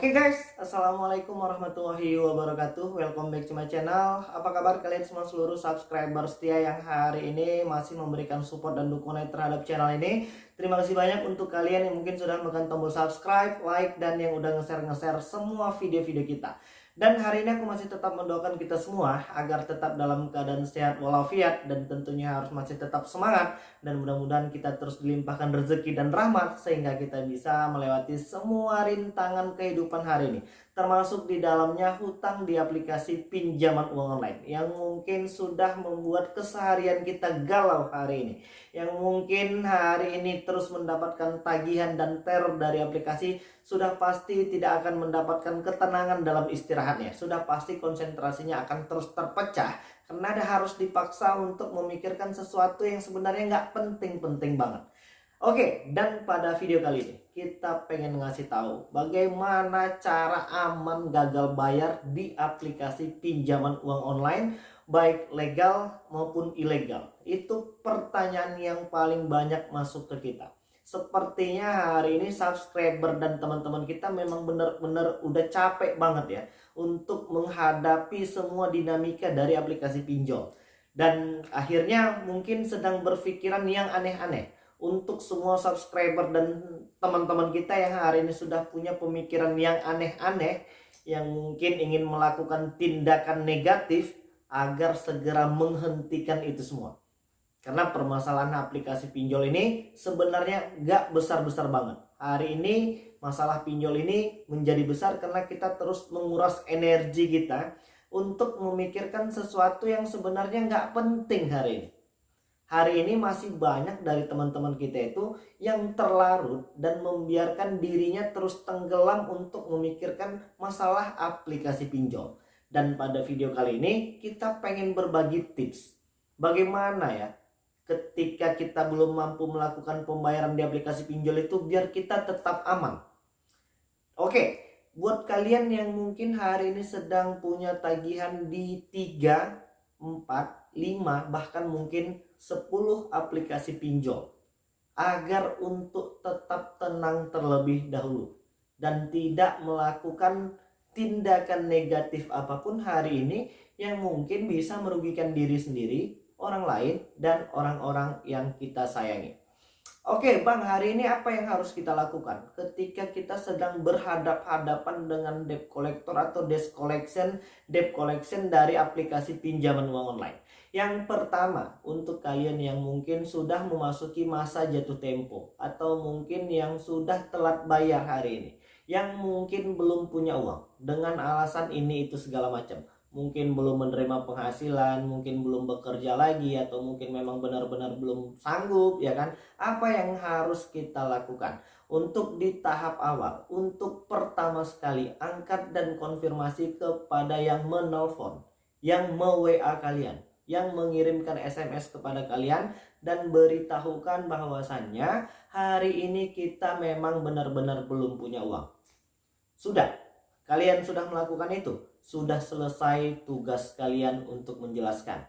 Oke okay guys, Assalamualaikum warahmatullahi wabarakatuh. Welcome back to my channel. Apa kabar kalian semua seluruh subscriber setia yang hari ini masih memberikan support dan dukungan terhadap channel ini? Terima kasih banyak untuk kalian yang mungkin sudah menekan tombol subscribe, like, dan yang udah nge-share-nge-share semua video-video kita dan hari ini aku masih tetap mendoakan kita semua agar tetap dalam keadaan sehat walafiat dan tentunya harus masih tetap semangat. Dan mudah-mudahan kita terus dilimpahkan rezeki dan rahmat sehingga kita bisa melewati semua rintangan kehidupan hari ini termasuk di dalamnya hutang di aplikasi pinjaman uang online yang mungkin sudah membuat keseharian kita galau hari ini yang mungkin hari ini terus mendapatkan tagihan dan teror dari aplikasi sudah pasti tidak akan mendapatkan ketenangan dalam istirahatnya. Sudah pasti konsentrasinya akan terus terpecah. Karena ada harus dipaksa untuk memikirkan sesuatu yang sebenarnya nggak penting-penting banget Oke, dan pada video kali ini kita pengen ngasih tahu bagaimana cara aman gagal bayar di aplikasi pinjaman uang online baik legal maupun ilegal. Itu pertanyaan yang paling banyak masuk ke kita. Sepertinya hari ini subscriber dan teman-teman kita memang benar-benar udah capek banget ya untuk menghadapi semua dinamika dari aplikasi pinjol. Dan akhirnya mungkin sedang berpikiran yang aneh-aneh untuk semua subscriber dan teman-teman kita yang hari ini sudah punya pemikiran yang aneh-aneh yang mungkin ingin melakukan tindakan negatif agar segera menghentikan itu semua. Karena permasalahan aplikasi pinjol ini sebenarnya gak besar-besar banget. Hari ini masalah pinjol ini menjadi besar karena kita terus menguras energi kita untuk memikirkan sesuatu yang sebenarnya gak penting hari ini hari ini masih banyak dari teman-teman kita itu yang terlarut dan membiarkan dirinya terus tenggelam untuk memikirkan masalah aplikasi pinjol. Dan pada video kali ini kita pengen berbagi tips bagaimana ya ketika kita belum mampu melakukan pembayaran di aplikasi pinjol itu biar kita tetap aman. Oke, buat kalian yang mungkin hari ini sedang punya tagihan di 3, 4, 5 bahkan mungkin 10 aplikasi pinjol agar untuk tetap tenang terlebih dahulu dan tidak melakukan tindakan negatif apa pun hari ini yang mungkin bisa merugikan diri sendiri, orang lain, dan orang-orang yang kita sayangi. Oke bang hari ini apa yang harus kita lakukan ketika kita sedang berhadap-hadapan dengan debt collector atau debt collection debt collection dari aplikasi pinjaman uang online yang pertama untuk kalian yang mungkin sudah memasuki masa jatuh tempo atau mungkin yang sudah telat bayar hari ini yang mungkin belum punya uang dengan alasan ini itu segala macam mungkin belum menerima penghasilan, mungkin belum bekerja lagi atau mungkin memang benar-benar belum sanggup ya kan. Apa yang harus kita lakukan? Untuk di tahap awal, untuk pertama sekali angkat dan konfirmasi kepada yang menelpon, yang me-WA kalian, yang mengirimkan SMS kepada kalian dan beritahukan bahwasannya hari ini kita memang benar-benar belum punya uang. Sudah, kalian sudah melakukan itu sudah selesai tugas kalian untuk menjelaskan.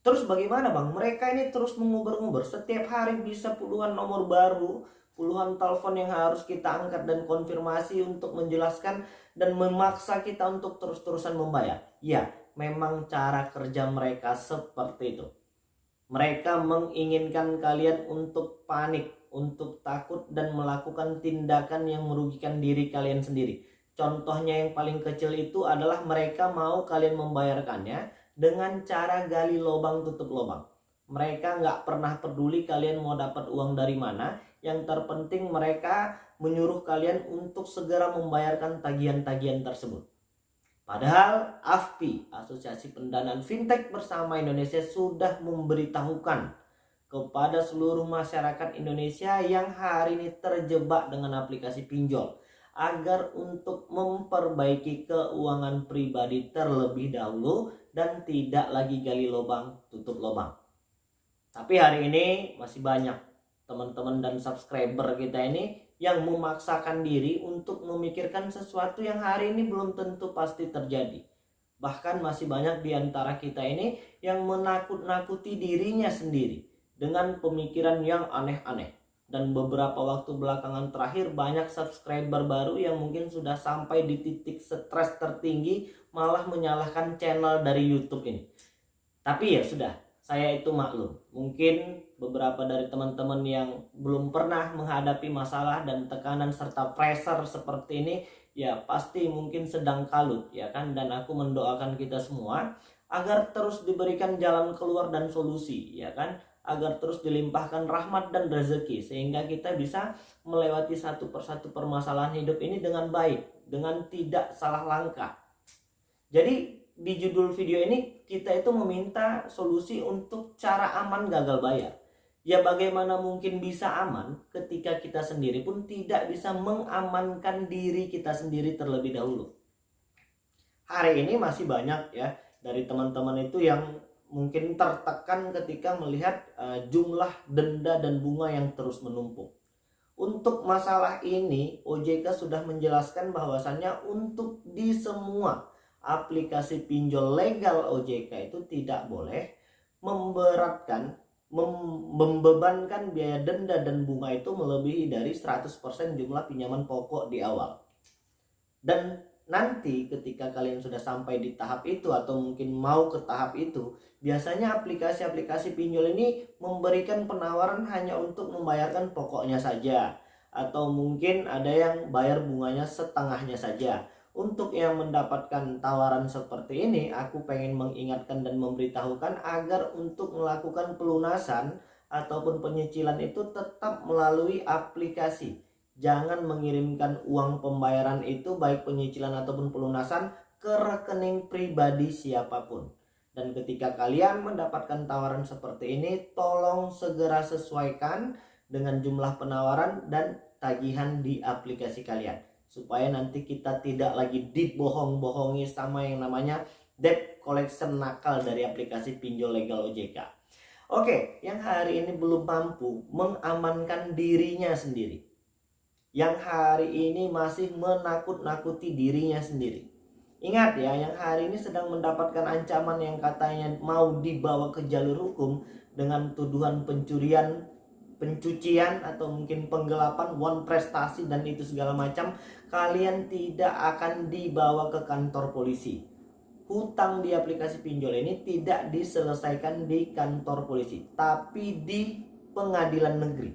Terus bagaimana bang? Mereka ini terus mengubur-ngubur. Setiap hari bisa puluhan nomor baru, puluhan telepon yang harus kita angkat dan konfirmasi untuk menjelaskan dan memaksa kita untuk terus-terusan membayar. Ya, memang cara kerja mereka seperti itu. Mereka menginginkan kalian untuk panik, untuk takut dan melakukan tindakan yang merugikan diri kalian sendiri Contohnya yang paling kecil itu adalah mereka mau kalian membayarkannya dengan cara gali lubang tutup lubang. Mereka nggak pernah peduli kalian mau dapat uang dari mana. Yang terpenting mereka menyuruh kalian untuk segera membayarkan tagihan-tagihan tersebut. Padahal AFPI, Asosiasi Pendanaan Fintech Bersama Indonesia sudah memberitahukan kepada seluruh masyarakat Indonesia yang hari ini terjebak dengan aplikasi pinjol agar untuk memperbaiki keuangan pribadi terlebih dahulu dan tidak lagi gali lubang tutup lubang. Tapi hari ini masih banyak teman-teman dan subscriber kita ini yang memaksakan diri untuk memikirkan sesuatu yang hari ini belum tentu pasti terjadi. Bahkan masih banyak di antara kita ini yang menakut-nakuti dirinya sendiri dengan pemikiran yang aneh-aneh dan beberapa waktu belakangan terakhir banyak subscriber baru yang mungkin sudah sampai di titik stres tertinggi malah menyalahkan channel dari YouTube ini. Tapi ya sudah, saya itu maklum. Mungkin beberapa dari teman-teman yang belum pernah menghadapi masalah dan tekanan serta pressure seperti ini ya pasti mungkin sedang kalut ya kan? Dan aku mendoakan kita semua agar terus diberikan jalan keluar dan solusi ya kan? Agar terus dilimpahkan rahmat dan rezeki sehingga kita bisa melewati satu persatu permasalahan hidup ini dengan baik dengan tidak salah langkah. Jadi di judul video ini kita itu meminta solusi untuk cara aman gagal bayar ya bagaimana mungkin bisa aman ketika kita sendiri pun tidak bisa mengamankan diri kita sendiri terlebih dahulu hari ini masih banyak ya dari teman-teman itu yang mungkin tertekan ketika melihat uh, jumlah denda dan bunga yang terus menumpuk. Untuk masalah ini, OJK sudah menjelaskan bahwasannya untuk di semua aplikasi pinjol legal OJK itu tidak boleh memberatkan, mem membebankan biaya denda dan bunga itu melebihi dari 100% jumlah pinjaman pokok di awal. Dan nanti ketika kalian sudah sampai di tahap itu atau mungkin mau ke tahap itu biasanya aplikasi-aplikasi pinjol ini memberikan penawaran hanya untuk membayarkan pokoknya saja atau mungkin ada yang bayar bunganya setengahnya saja untuk yang mendapatkan tawaran seperti ini aku pengen mengingatkan dan memberitahukan agar untuk melakukan pelunasan ataupun penyicilan itu tetap melalui aplikasi jangan mengirimkan uang pembayaran itu baik penyicilan ataupun pelunasan ke rekening pribadi siapa pun. Dan ketika kalian mendapatkan tawaran seperti ini, tolong segera sesuaikan dengan jumlah penawaran dan tagihan di aplikasi kalian. Supaya nanti kita tidak lagi dibohong-bohongi sama yang namanya debt collection nakal dari aplikasi pinjol legal OJK. Oke, yang hari ini belum mampu mengamankan dirinya sendiri yang hari ini masih menakut-nakuti dirinya sendiri. Ingat ya, yang hari ini sedang mendapatkan ancaman yang katanya mau dibawa ke jalur hukum dengan tuduhan pencurian, pencucian atau mungkin penggelapan, uang prestasi dan itu segala macam, kalian tidak akan dibawa ke kantor polisi. Hutang di aplikasi pinjol ini tidak diselesaikan di kantor polisi, tapi di pengadilan negeri.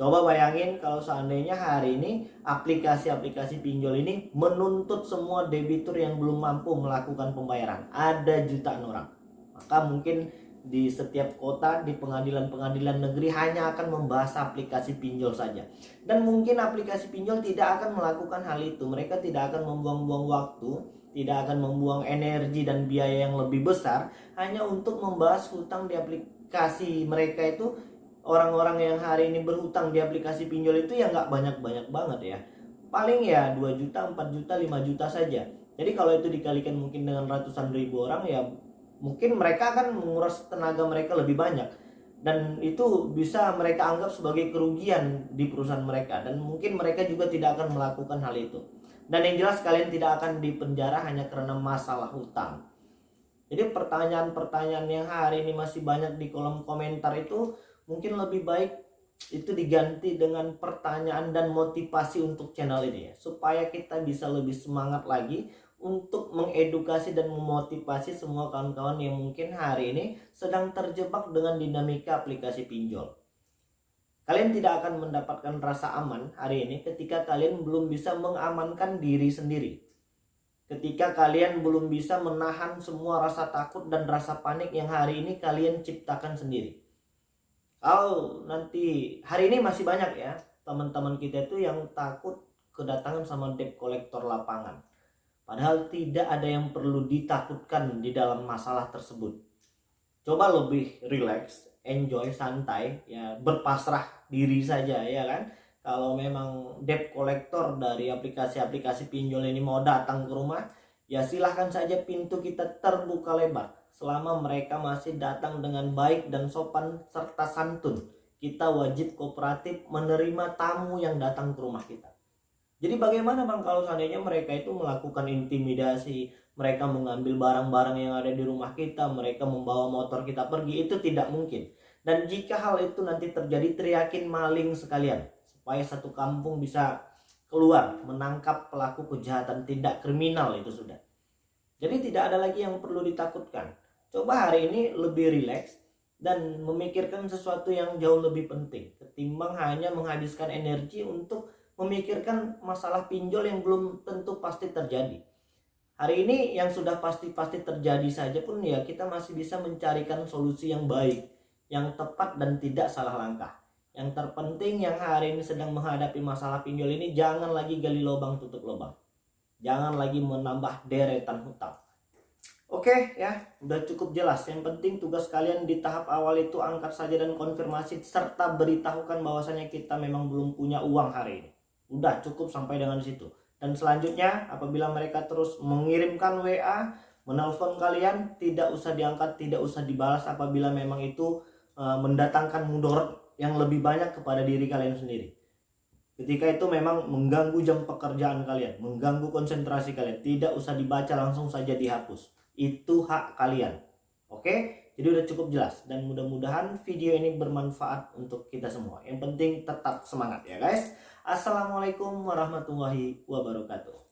Coba bayangin kalau seandainya hari ini aplikasi-aplikasi pinjol ini menuntut semua debitur yang belum mampu melakukan pembayaran. Ada jutaan orang. Maka mungkin di setiap kota di pengadilan-pengadilan negeri hanya akan membahas aplikasi pinjol saja. Dan mungkin aplikasi pinjol tidak akan melakukan hal itu. Mereka tidak akan membuang-buang waktu, tidak akan membuang energi dan biaya yang lebih besar hanya untuk membahas hutang di aplikasi mereka itu orang-orang yang hari ini berhutang di aplikasi pinjol itu ya nggak banyak-banyak banget ya paling ya 2 juta 4 juta 5 juta saja jadi kalau itu dikalikan mungkin dengan ratusan ribu orang ya mungkin mereka akan menguras tenaga mereka lebih banyak. Dan itu bisa mereka anggap sebagai kerugian di perusahaan mereka. Dan mungkin mereka juga tidak akan melakukan hal itu. Dan yang jelas kalian tidak akan dipenjara hanya karena masalah hutang. Jadi pertanyaan-pertanyaan yang hari ini masih banyak di kolom komentar itu mungkin lebih baik itu diganti dengan pertanyaan dan motivasi untuk channel ini ya. Supaya kita bisa lebih semangat lagi untuk mengedukasi dan memotivasi semua kawan-kawan yang mungkin hari ini sedang terjebak dengan dinamika aplikasi pinjol. Kalian tidak akan mendapatkan rasa aman hari ini ketika kalian belum bisa mengamankan diri sendiri. Ketika kalian belum bisa menahan semua rasa takut dan rasa panik yang hari ini kalian ciptakan sendiri kalau nanti hari ini masih banyak ya teman-teman kita itu yang takut kedatangan sama debt collector lapangan padahal tidak ada yang perlu ditakutkan di dalam masalah tersebut coba lebih relax enjoy santai ya berpasrah diri saja ya kan kalau memang debt collector dari aplikasi-aplikasi pinjol ini mau datang ke rumah ya silahkan saja pintu kita terbuka lebar selama mereka masih datang dengan baik dan sopan serta santun. Kita wajib kooperatif menerima tamu yang datang ke rumah kita. Jadi bagaimana bang kalau seandainya mereka itu melakukan intimidasi, mereka mengambil barang-barang yang ada di rumah kita, mereka membawa motor kita pergi, itu tidak mungkin. Dan jika hal itu nanti terjadi teriakin maling sekalian supaya satu kampung bisa keluar menangkap pelaku kejahatan tindak kriminal itu sudah. Jadi tidak ada lagi yang perlu ditakutkan. Coba hari ini lebih rileks dan memikirkan sesuatu yang jauh lebih penting ketimbang hanya menghabiskan energi untuk memikirkan masalah pinjol yang belum tentu pasti terjadi. Hari ini yang sudah pasti-pasti terjadi saja pun ya kita masih bisa mencarikan solusi yang baik, yang tepat dan tidak salah langkah. Yang terpenting yang hari ini sedang menghadapi masalah pinjol ini jangan lagi gali lubang tutup lubang. Jangan lagi menambah deretan hutang. Oke ya, udah cukup jelas. Yang penting tugas kalian di tahap awal itu angkat saja dan konfirmasi serta beritahukan bahwasanya kita memang belum punya uang hari ini. Udah cukup sampai dengan situ. Dan selanjutnya apabila mereka terus mengirimkan WA, menelpon kalian, tidak usah diangkat, tidak usah dibalas apabila memang itu e, mendatangkan mudorot yang lebih banyak kepada diri kalian sendiri. Ketika itu memang mengganggu jam pekerjaan kalian, mengganggu konsentrasi kalian, tidak usah dibaca langsung saja dihapus. Itu hak kalian. Oke? Jadi udah cukup jelas dan mudah-mudahan video ini bermanfaat untuk kita semua. Yang penting tetap semangat ya guys. Assalamualaikum warahmatullahi wabarakatuh.